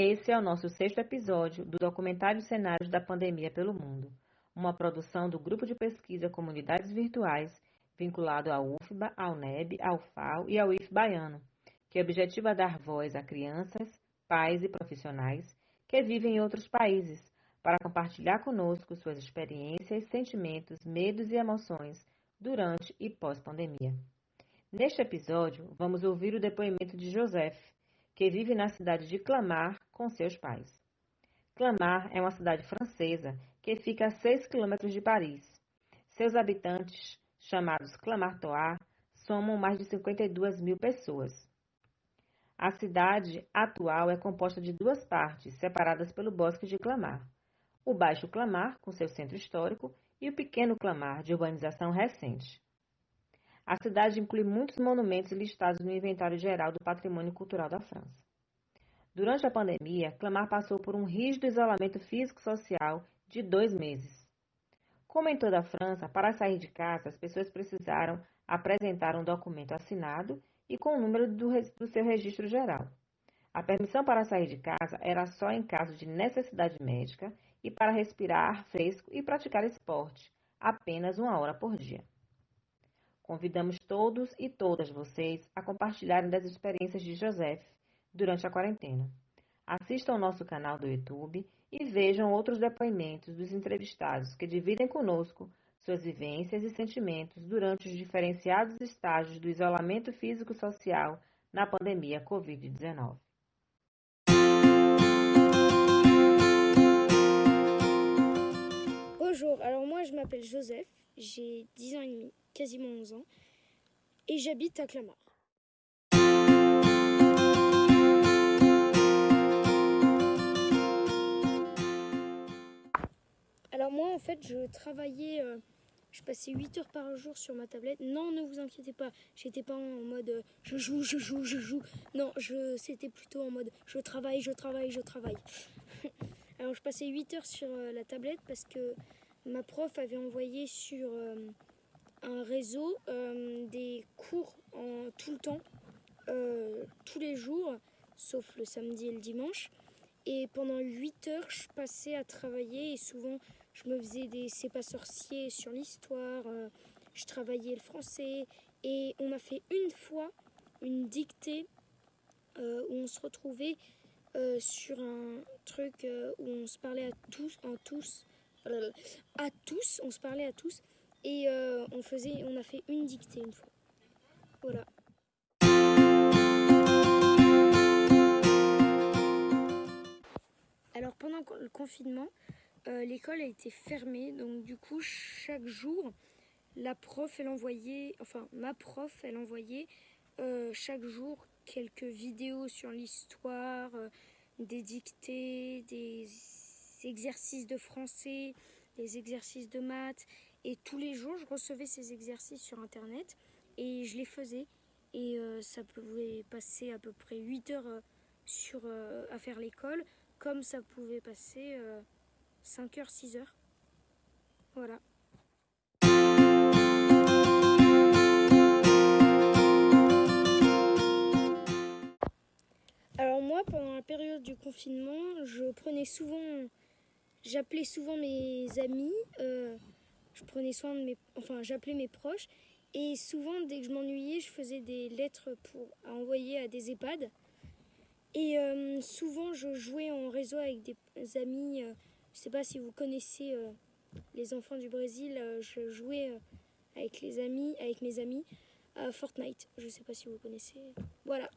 Esse é o nosso sexto episódio do documentário Cenários da Pandemia pelo Mundo, uma produção do Grupo de Pesquisa Comunidades Virtuais, vinculado à UFBA, ao NEB, ao FAO e ao IF Baiano, que objetiva dar voz a crianças, pais e profissionais que vivem em outros países, para compartilhar conosco suas experiências, sentimentos, medos e emoções durante e pós-pandemia. Neste episódio, vamos ouvir o depoimento de Joseph, que vive na cidade de Clamart com seus pais. Clamart é uma cidade francesa que fica a 6 quilômetros de Paris. Seus habitantes, chamados Clamartois, somam mais de 52 mil pessoas. A cidade atual é composta de duas partes, separadas pelo Bosque de Clamart. O Baixo Clamart, com seu centro histórico, e o Pequeno Clamart, de urbanização recente. A cidade inclui muitos monumentos listados no Inventário Geral do Patrimônio Cultural da França. Durante a pandemia, Clamart passou por um rígido isolamento físico-social de dois meses. Como em toda a França, para sair de casa, as pessoas precisaram apresentar um documento assinado e com o número do, do seu registro geral. A permissão para sair de casa era só em caso de necessidade médica e para respirar ar fresco e praticar esporte, apenas uma hora por dia. Convidamos todos e todas vocês a compartilharem das experiências de Joseph durante a quarentena. Assistam ao nosso canal do YouTube e vejam outros depoimentos dos entrevistados que dividem conosco suas vivências e sentimentos durante os diferenciados estágios do isolamento físico-social na pandemia Covid-19. Bonjour, alors moi je m'appelle Joseph, j'ai 10 ans et demi. Quasiment 11 ans, et j'habite à Clamart. Alors moi en fait je travaillais, euh, je passais 8 heures par jour sur ma tablette. Non ne vous inquiétez pas, j'étais pas en mode euh, je joue, je joue, je joue. Non, je c'était plutôt en mode je travaille, je travaille, je travaille. Alors je passais 8 heures sur euh, la tablette parce que ma prof avait envoyé sur un réseau euh, des cours en tout le temps, euh, tous les jours, sauf le samedi et le dimanche. Et pendant 8 heures, je passais à travailler et souvent, je me faisais des C'est pas sorcier sur l'histoire, euh, je travaillais le français. Et on a fait une fois une dictée où on se retrouvait sur un truc où on se parlait à tous, à tous, on se parlait à tous. Et euh, on, faisait, on a fait une dictée une fois. Voilà. Alors pendant le confinement, euh, l'école a été fermée. Donc du coup, chaque jour, la prof, elle envoyait, enfin ma prof, elle envoyait euh, chaque jour quelques vidéos sur l'histoire, des dictées, des exercices de français, des exercices de maths et tous les jours, je recevais ces exercices sur Internet et je les faisais. Et euh, ça pouvait passer à peu près 8 heures euh, sur, euh, à faire l'école, comme ça pouvait passer 5 heures, 6 heures. Voilà. Alors moi, pendant la période du confinement, je prenais souvent, j'appelais souvent mes amis je prenais soin de mes, enfin j'appelais mes proches et souvent dès que je m'ennuyais, je faisais des lettres pour envoyer à des EHPAD. Et euh, souvent je jouais en réseau avec des amis. Euh, je ne sais pas si vous connaissez euh, les enfants du Brésil. je jouais avec les amis, avec mes amis à Fortnite. Je ne sais pas si vous connaissez. Voilà.